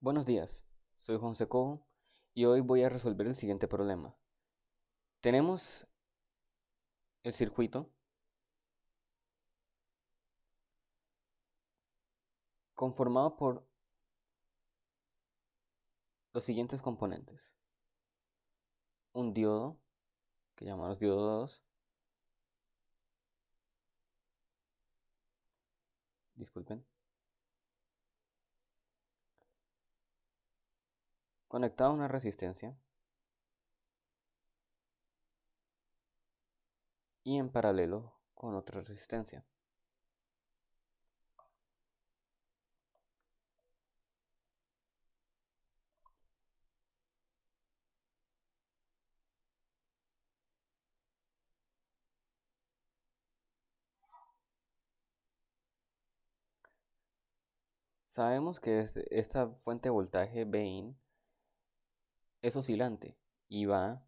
Buenos días, soy Juan Secobo y hoy voy a resolver el siguiente problema. Tenemos el circuito conformado por los siguientes componentes. Un diodo, que llamamos diodo 2. Disculpen. Conectado a una resistencia. Y en paralelo con otra resistencia. Sabemos que esta fuente de voltaje Vin es oscilante y va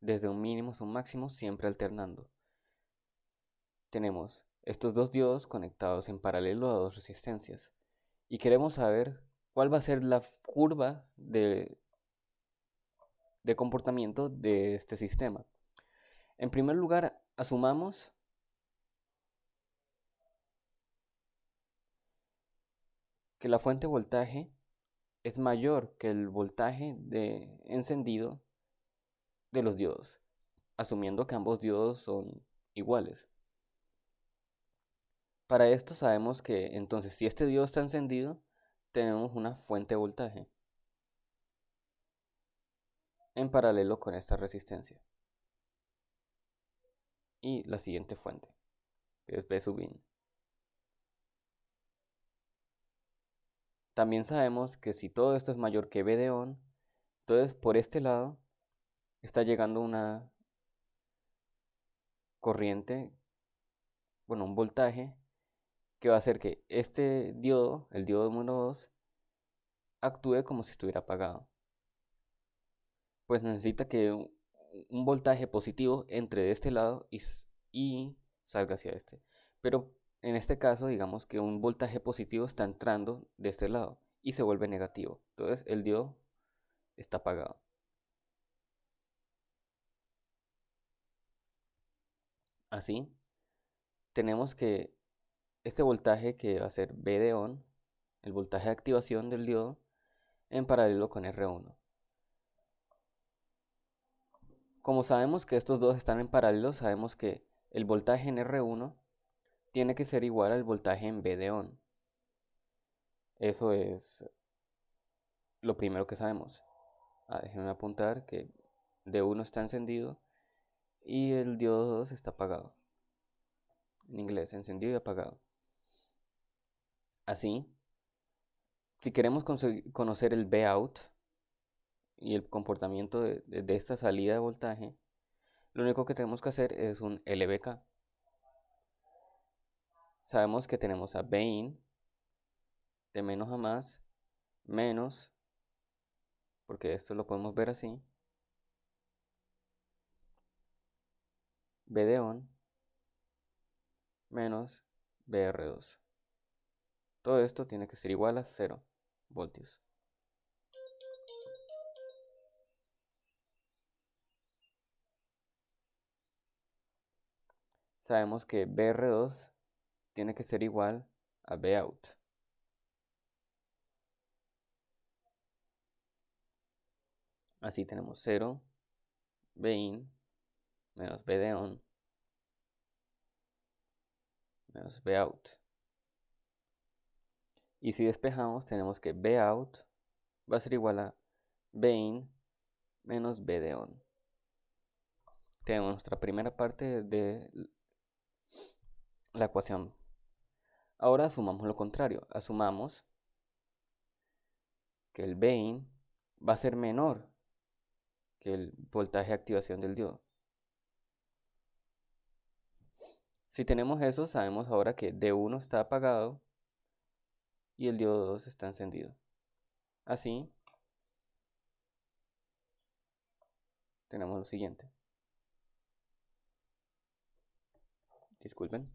desde un mínimo hasta un máximo siempre alternando. Tenemos estos dos diodos conectados en paralelo a dos resistencias y queremos saber cuál va a ser la curva de, de comportamiento de este sistema. En primer lugar, asumamos que la fuente de voltaje es mayor que el voltaje de encendido de los diodos, asumiendo que ambos diodos son iguales. Para esto sabemos que entonces si este diodo está encendido, tenemos una fuente de voltaje en paralelo con esta resistencia. Y la siguiente fuente, que es B sub in. También sabemos que si todo esto es mayor que B de on, entonces por este lado está llegando una corriente, bueno, un voltaje que va a hacer que este diodo, el diodo número 2, actúe como si estuviera apagado. Pues necesita que un, voltaje positivo entre de este lado y, y salga hacia este. Pero en este caso, digamos que un voltaje positivo está entrando de este lado y se vuelve negativo. Entonces el diodo está apagado. Así, tenemos que este voltaje que va a ser B de on, el voltaje de activación del diodo, en paralelo con R1. Como sabemos que estos dos están en paralelo, sabemos que el voltaje en R1 tiene que ser igual al voltaje en B de. Eso es lo primero que sabemos. Ah, déjenme apuntar que D1 está encendido y el diodo 2 está apagado. En inglés, encendido y apagado. Así, si queremos conocer el out y el comportamiento de, de esta salida de voltaje, lo único que tenemos que hacer es un LBK sabemos que tenemos a Bain de menos a más menos, porque esto lo podemos ver así, B menos BR2. Todo esto tiene que ser igual a 0 voltios. Sabemos que BR2 tiene que ser igual a B out. Así tenemos 0, B in, menos B de on, menos B out. Y si despejamos, tenemos que B out va a ser igual a B in menos B de on. Tenemos nuestra primera parte de la ecuación Ahora asumamos lo contrario. Asumamos que el Bain va a ser menor que el voltaje de activación del diodo. Si tenemos eso, sabemos ahora que D1 está apagado y el diodo 2 está encendido. Así, tenemos lo siguiente. Disculpen.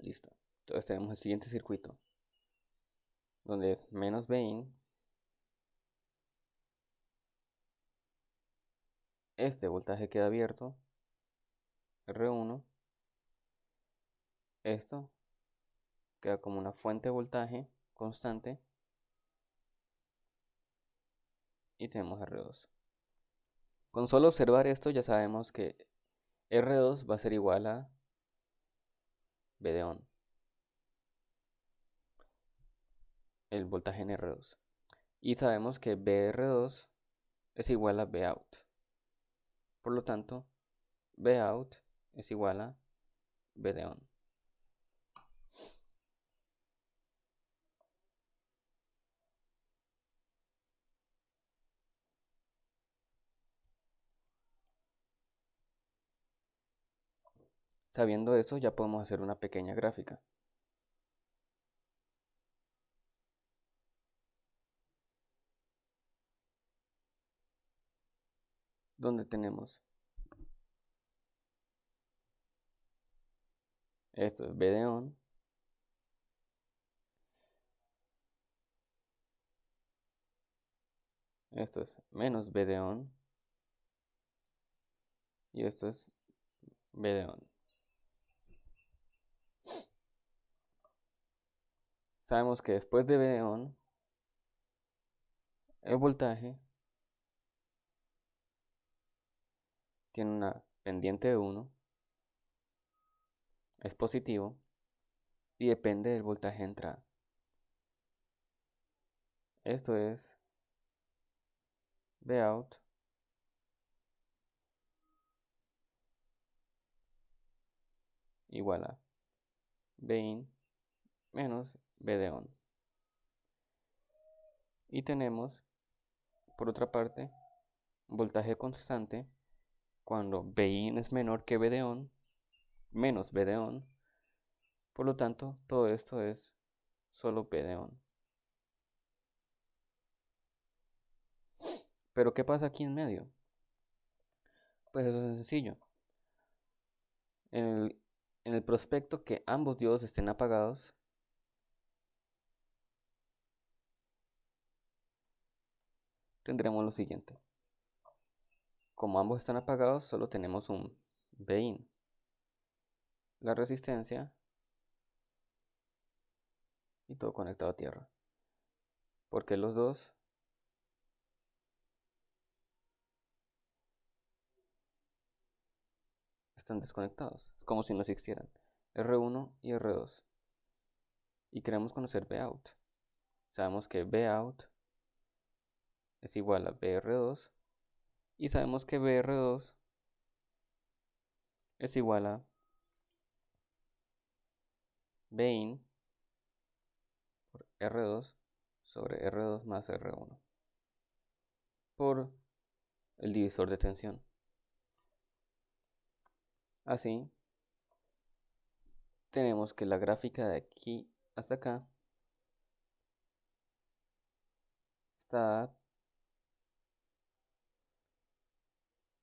Listo. Entonces tenemos el siguiente circuito. Donde es menos Bin. Este voltaje queda abierto. R1. Esto queda como una fuente de voltaje constante. Y tenemos R2. Con solo observar esto ya sabemos que R2 va a ser igual a B de. El voltaje en R2. Y sabemos que BR2 es igual a B out. Por lo tanto, B out es igual a B de on. Sabiendo eso, ya podemos hacer una pequeña gráfica. Donde tenemos esto es B de on esto es menos B de on y esto es B de on Sabemos que después de B on, el voltaje tiene una pendiente de 1, es positivo y depende del voltaje de entrada. Esto es B out igual a B in menos de on. Y tenemos, por otra parte, voltaje constante cuando in es menor que B de on, menos B de on. Por lo tanto, todo esto es solo B de on. Pero ¿qué pasa aquí en medio? Pues eso es sencillo. En el, en el prospecto que ambos diodos estén apagados, tendremos lo siguiente. Como ambos están apagados, solo tenemos un Bin. La resistencia y todo conectado a tierra. Porque los dos están desconectados. Es como si no existieran. R1 y R2. Y queremos conocer B out. Sabemos que B out es igual a BR2 y sabemos que BR2 es igual a Bin por R2 sobre R2 más R1 por el divisor de tensión. Así, tenemos que la gráfica de aquí hasta acá está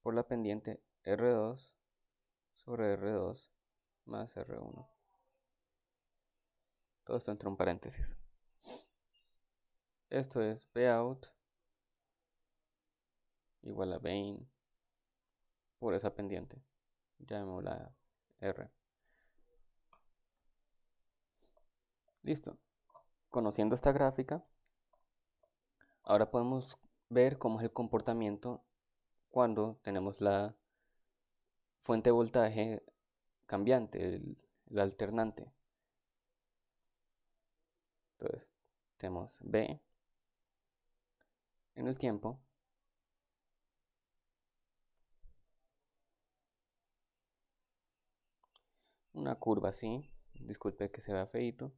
por la pendiente R2 sobre R2 más R1. Todo esto entre un paréntesis. Esto es B out igual a Bain por esa pendiente. Llamémosla R. Listo. Conociendo esta gráfica, ahora podemos ver cómo es el comportamiento cuando tenemos la fuente de voltaje cambiante, el, alternante. Entonces, tenemos B en el tiempo. Una curva así, disculpe que se vea feito.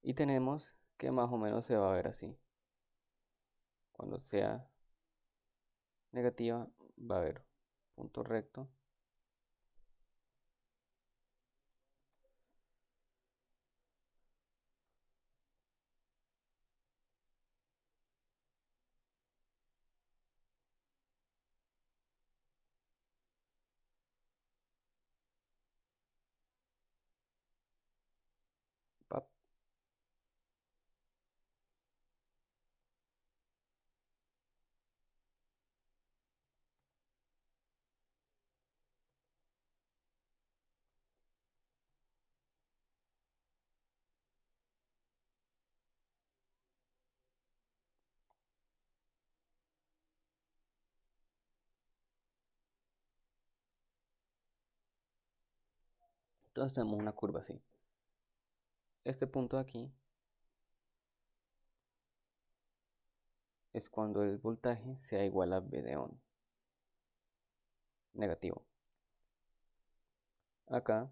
Y tenemos que más o menos se va a ver así. Cuando sea negativa va a haber punto recto Entonces tenemos una curva así. Este punto aquí es cuando el voltaje sea igual a V de on. Negativo. Acá,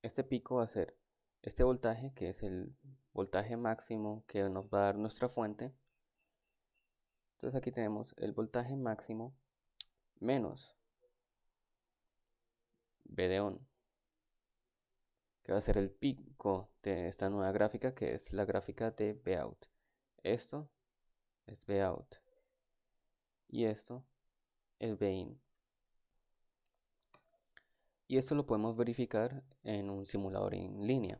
este pico va a ser este voltaje, que es el voltaje máximo que nos va a dar nuestra fuente. Entonces aquí tenemos el voltaje máximo menos V de on, que va a ser el pico de esta nueva gráfica, que es la gráfica de out Esto es out y esto es in Y esto lo podemos verificar en un simulador en línea.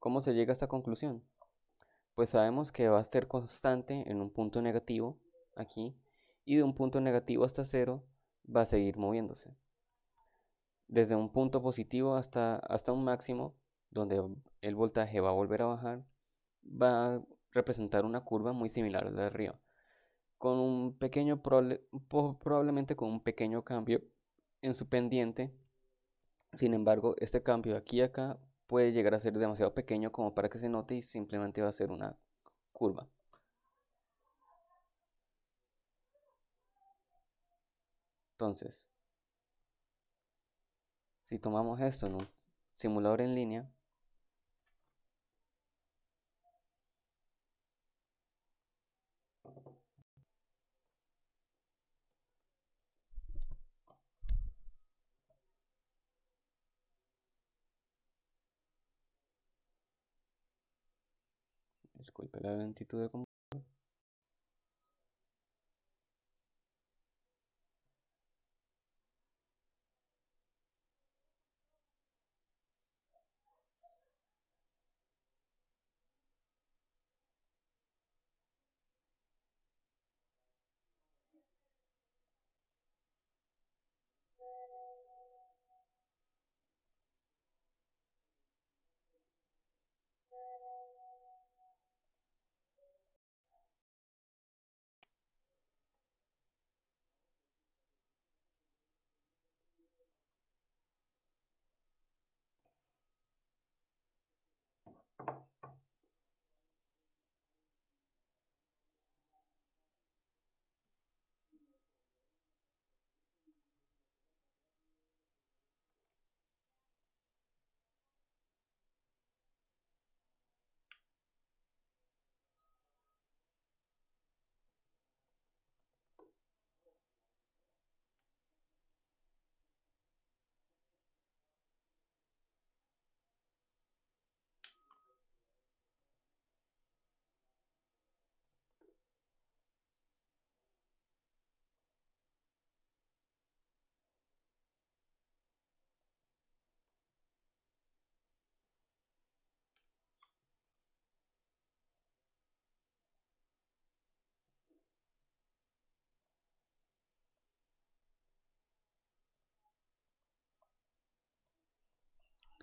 ¿Cómo se llega a esta conclusión? Pues sabemos que va a ser constante en un punto negativo aquí y de un punto negativo hasta cero va a seguir moviéndose. Desde un punto positivo hasta, hasta un máximo, donde el voltaje va a volver a bajar, va a representar una curva muy similar a la de arriba, con un pequeño probablemente con un pequeño cambio en su pendiente. Sin embargo, este cambio aquí y acá puede llegar a ser demasiado pequeño como para que se note y simplemente va a ser una curva. Entonces, si tomamos esto en un simulador en línea, disculpe la lentitud de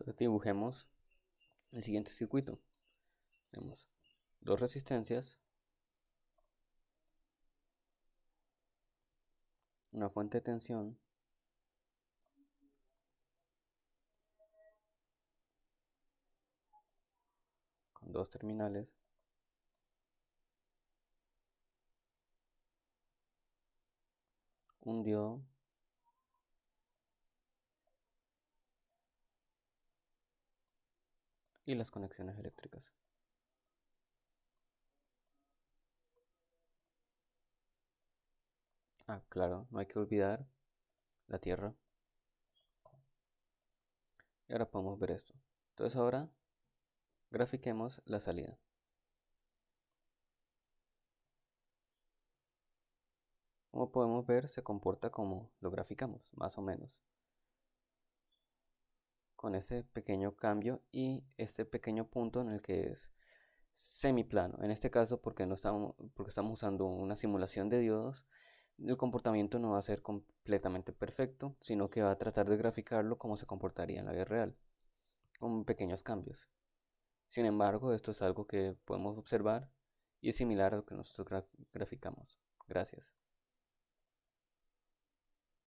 Entonces dibujemos el siguiente circuito. Tenemos dos resistencias, una fuente de tensión, con dos terminales, un diodo y las conexiones eléctricas. Ah, claro, no hay que olvidar la Tierra. Y ahora podemos ver esto. Entonces ahora grafiquemos la salida. Como podemos ver, se comporta como lo graficamos, más o menos con ese pequeño cambio y este pequeño punto en el que es semiplano. En este caso, porque, no estamos, porque estamos usando una simulación de diodos, el comportamiento no va a ser completamente perfecto, sino que va a tratar de graficarlo como se comportaría en la vida real, con pequeños cambios. Sin embargo, esto es algo que podemos observar y es similar a lo que nosotros graficamos Gracias.